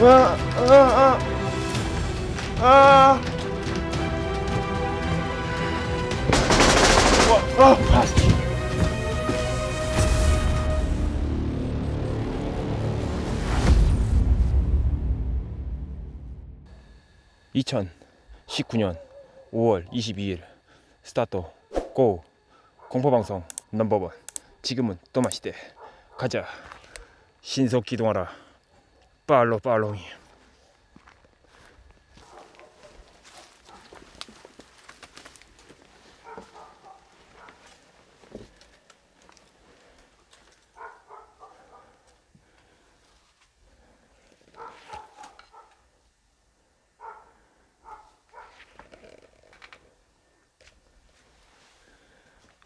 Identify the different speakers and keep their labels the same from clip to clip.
Speaker 1: 아, 아, 아, 아. 와, 아, 아, 씨. (2019년 5월 22일) 스타트 고 공포방송 넘버원 지금은 또 마시대 가자 신속 기동하라 팔로 팔로잉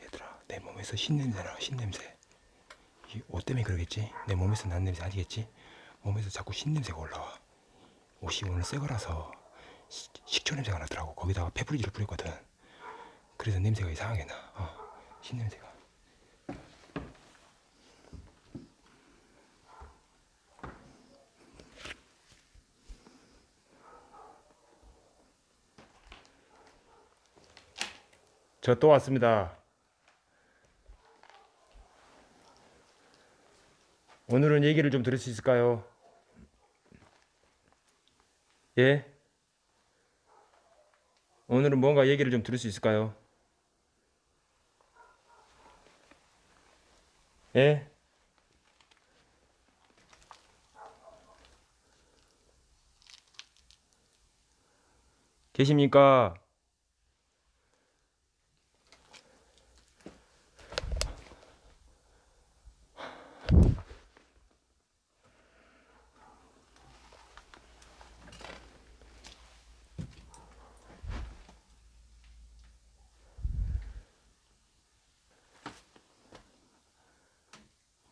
Speaker 1: 얘들아 내 몸에서 신냄새나 신냄새. 이 옷 때문에 그러겠지? 내 몸에서 난 냄새 아니겠지 몸에서 자꾸 신냄새가 올라와. 옷이 오늘 새 거라서 시- 식초 냄새가 나더라고. 거기다가 페브리즈를 뿌렸거든. 그래서 냄새가 이상하게 나. 어, 신냄새가. 저 또 왔습니다. 오늘은 얘기를 좀 들을 수 있을까요? 예? 오늘은 뭔가 얘기를 좀 들을 수 있을까요? 예? 계십니까?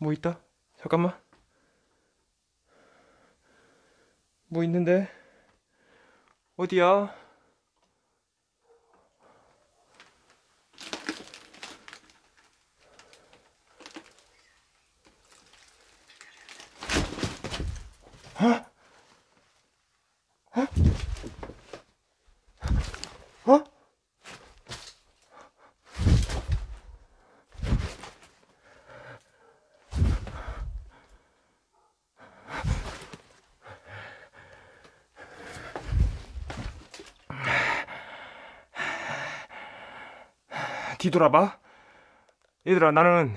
Speaker 1: 뭐 있다? 잠깐만. 뭐 있는데? 어디야? 어? 뒤돌아봐. 얘들아 나는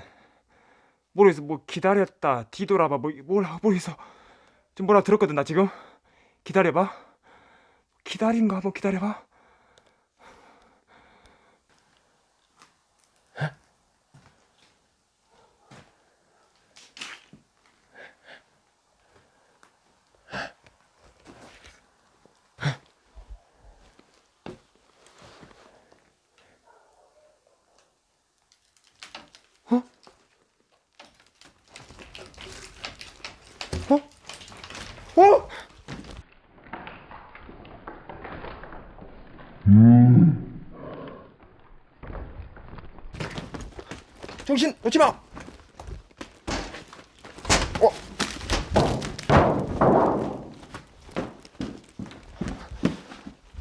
Speaker 1: 모르겠어. 뭐 기다렸다 뒤돌아봐. 뭐 뭐라 모르겠어. 좀 뭐라 들었거든 나 지금? 기다려봐. 기다린 거 한번 기다려봐 어? 어? 정신 놓지 마. 어.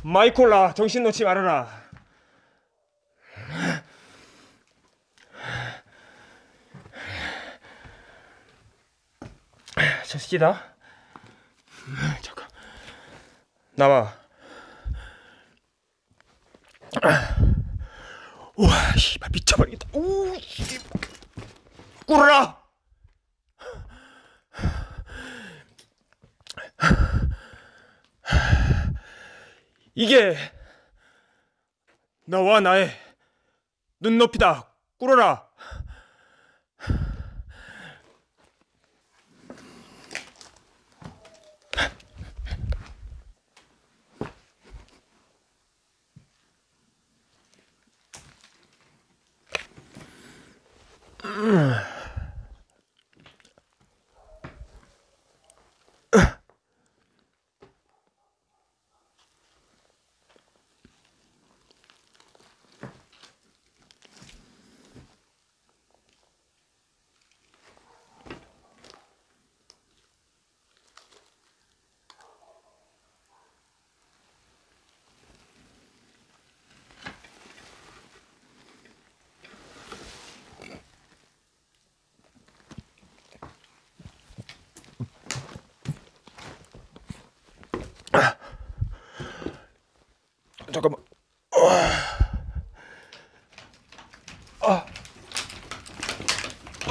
Speaker 1: 마이콜라 정신 놓지 말아라. 저 새끼다. 잠깐. 나와. 우와, 씨발 미쳐버리겠다. 우, 씨. 꿇어라. 이게 나와 나의 눈높이다. 꿇어라.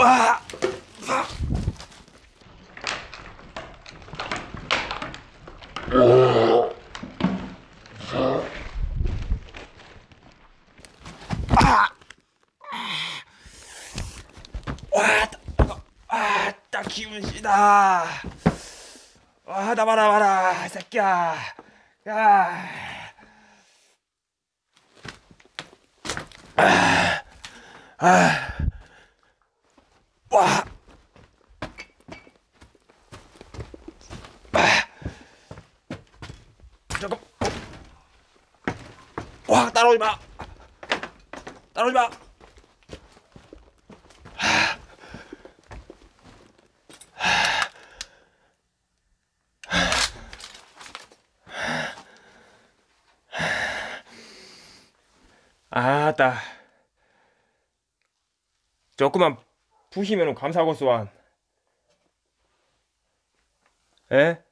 Speaker 1: 와! 와, 아, 딱 기분 시다. 와, 나 봐라, 봐라, 이 새끼야. 야. 아, 아, 와. 아. 잠깐. 와, 따라오지 마. 따라오지 마. 아따 조금만 부시면 감사하고수완 에?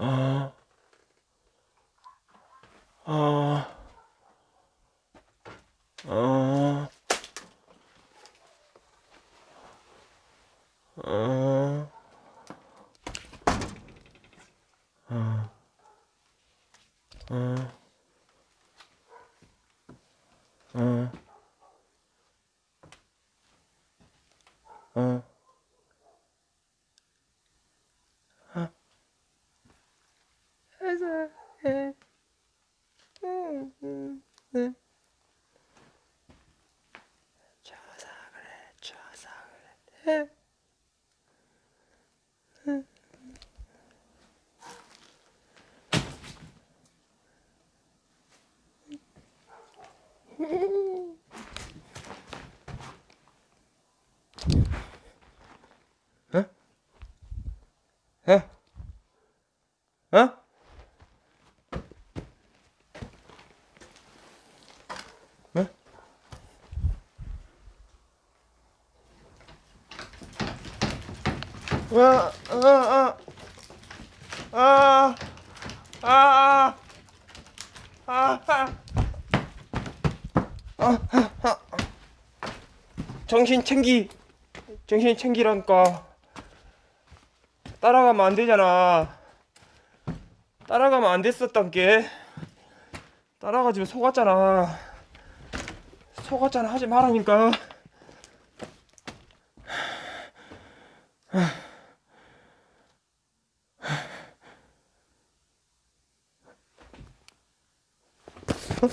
Speaker 1: 어? 어? 어? 어? 정신 챙기, 정신 챙기라니까. 따라가면 안 되잖아. 따라가면 안 됐었단 게. 따라가지고 속았잖아. 속았잖아 하지 말라니까. 어?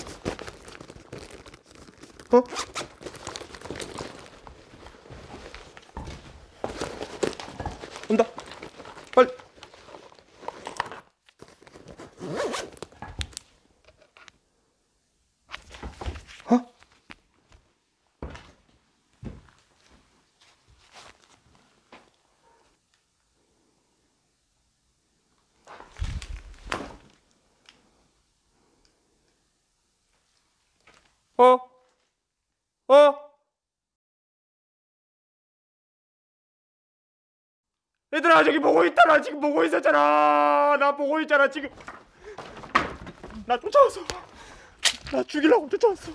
Speaker 1: 어? 어? 어? 얘들아 저기 보고 있다 나 지금 보고 있었잖아. 나 보고 있잖아 지금. 나 쫓아왔어. 나 죽이려고 쫓아왔어.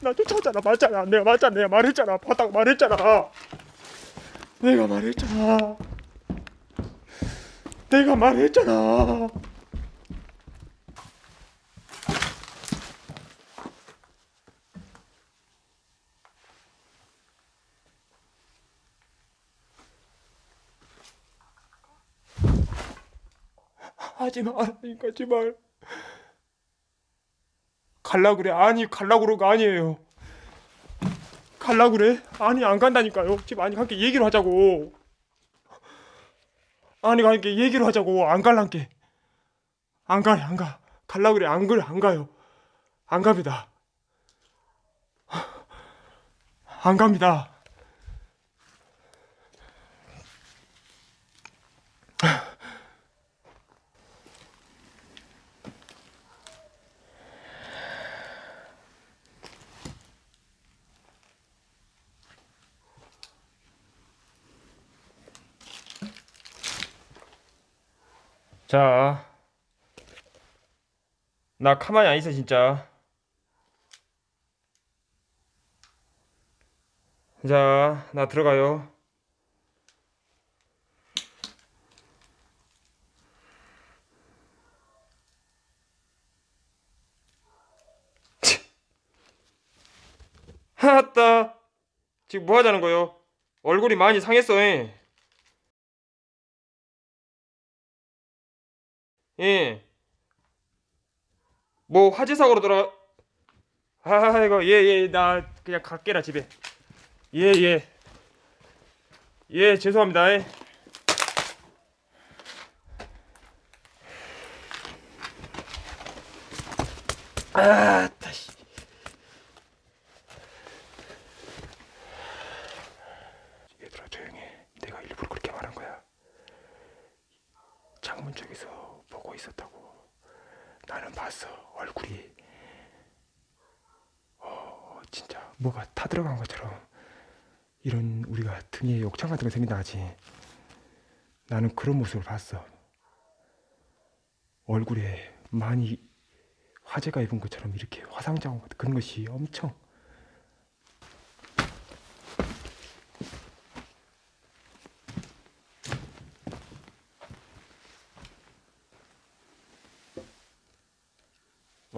Speaker 1: 나 쫓아왔잖아. 맞잖아. 내가 맞잖아. 내가 말했잖아. 봤다고 말했잖아. 내가 말했잖아. 내가 말했잖아 하지 말라니까 제발 갈라 그래. 아니 갈라 거 아니에요. 갈라 그래? 아니 안 간다니까요. 지금 아니 함께 얘기를 하자고. 아니 함께 얘기를 하자고. 안 갈란게 안 가요 안가. 갈라 그래. 안 그래 안 가요. 안 갑니다. 안 갑니다 자, 나 가만히 안 있어 진짜. 자, 나 들어가요. 하따 지금 뭐 하자는 거요? 얼굴이 많이 상했어. 예. 예. 뭐 화재 사고로 돌아. 아이고 예예 나 그냥 갈게라 집에. 예 예. 예. 죄송합니다. 예. 아, 다시.
Speaker 2: 얘들아 조용해. 내가 일부러 그렇게 말한 거야. 창문 쪽에서 보고 있었다고. 나는 봤어. 얼굴이 어 진짜 뭐가 타 들어간 것처럼 이런 우리가 등에 욕창 같은 거 생긴다 하지. 나는 그런 모습을 봤어. 얼굴에 많이 화재가 입은 것처럼 이렇게 화상 자국 같은 그런 것이 엄청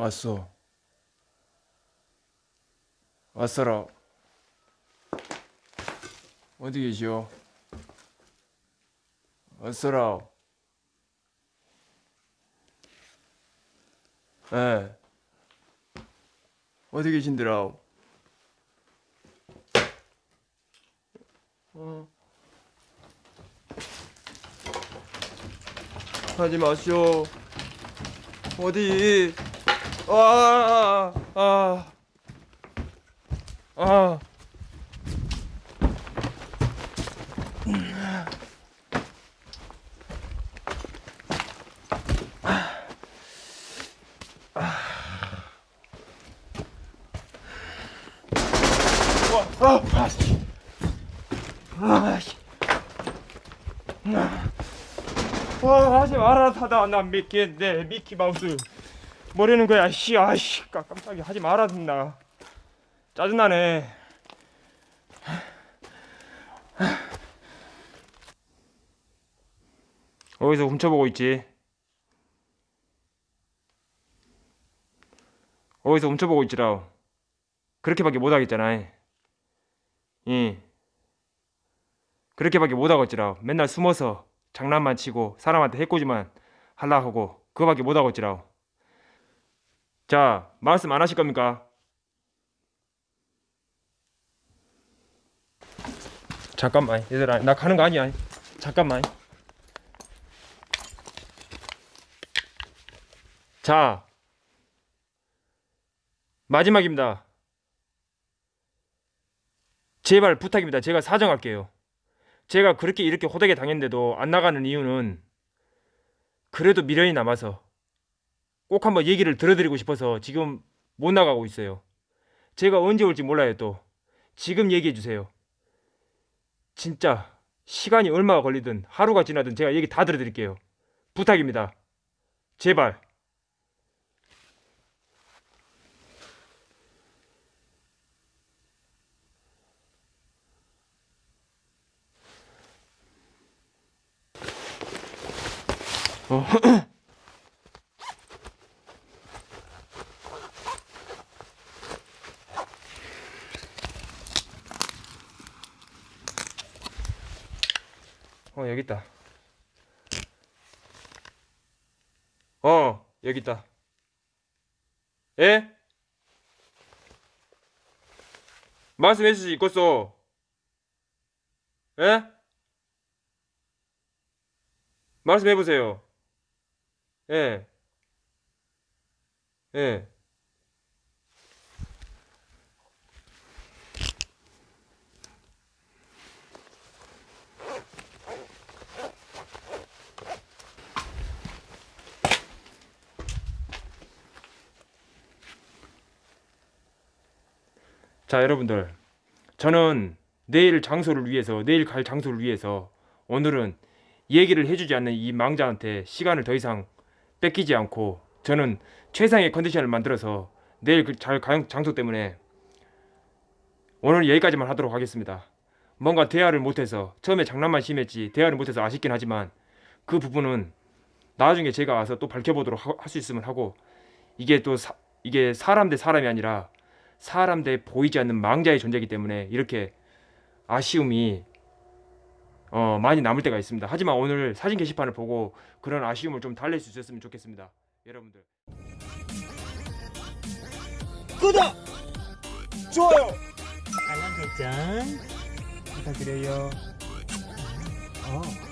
Speaker 1: 왔어. 왔어라. 어디 계시오? 왔어라. 예. 어디 계신드라? 어. 하지 마시오. 어디? 아, 아, 아. 아, 아, 씨. 아, 씨. 와, 하지 마라, 타다. 난 미키, 내 미키 마우스. 뭐라는 거야, 씨, 아씨, 깜- 깜짝이야, 하지 마라, 나. 짜증나네. 어디서 훔쳐보고 있지? 어디서 훔쳐보고 있지라. 그렇게밖에 못하겠잖아. 예. 그렇게밖에 못하겠지라. 맨날 숨어서 장난만 치고 사람한테 해코지만 할라 하고 그거밖에 못하겠지라. 자, 말씀 안 하실 겁니까? 잠깐만, 얘들아, 나 가는 거 아니야. 잠깐만. 자, 마지막입니다. 제발 부탁입니다. 제가 사정할게요. 제가 그렇게 이렇게 호되게 당했는데도 안 나가는 이유는 그래도 미련이 남아서 꼭 한번 얘기를 들어드리고 싶어서 지금 못 나가고 있어요. 제가 언제 올지 몰라요 또. 지금 얘기해 주세요. 진짜 시간이 얼마가 걸리든 하루가 지나든 제가 얘기 다 들어드릴게요. 부탁입니다. 제발. 어. 어 여기 있다. 어 여기 있다. 예? 말씀해 주시 있겠어. 예? 말씀해 보세요. 예. 예. 자, 여러분들. 저는 내일 장소를 위해서, 내일 갈 장소를 위해서 오늘은 얘기를 해주지 않는 이 망자한테 시간을 더 이상 뺏기지 않고 저는 최상의 컨디션을 만들어서 내일 그잘 장소 때문에 오늘 여기까지만 하도록 하겠습니다. 뭔가 대화를 못해서 처음에 장난만 심했지 대화를 못해서 아쉽긴 하지만 그 부분은 나중에 제가 와서 또 밝혀보도록 할 수 있으면 하고 이게 또 사, 이게 사람 대 사람이 아니라 사람 대 보이지 않는 망자의 존재이기 때문에 이렇게 아쉬움이 어, 많이 남을 때가 있습니다. 하지만 오늘 사진 게시판을 보고 그런 아쉬움을 좀 달랠 수 있었으면 좋겠습니다. 여러분들.
Speaker 3: 구독! 좋아요!
Speaker 4: 알람 설정 부탁드려요. 어.